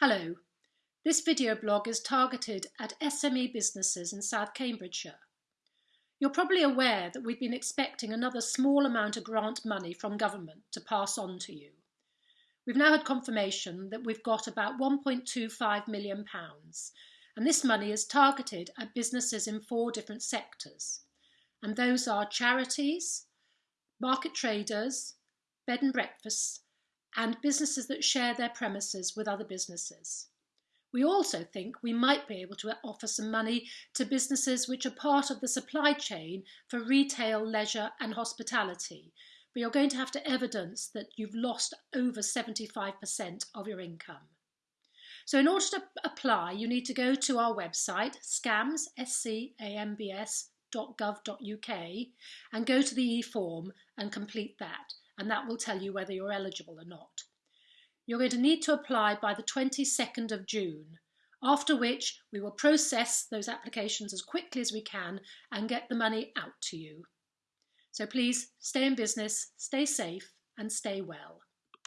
Hello, this video blog is targeted at SME businesses in South Cambridgeshire. You're probably aware that we've been expecting another small amount of grant money from government to pass on to you. We've now had confirmation that we've got about £1.25 million and this money is targeted at businesses in four different sectors and those are charities, market traders, bed and breakfasts and businesses that share their premises with other businesses. We also think we might be able to offer some money to businesses which are part of the supply chain for retail, leisure and hospitality, but you're going to have to evidence that you've lost over 75% of your income. So in order to apply, you need to go to our website, scambs, and go to the e-form and complete that and that will tell you whether you're eligible or not. You're going to need to apply by the 22nd of June, after which we will process those applications as quickly as we can and get the money out to you. So please stay in business, stay safe and stay well.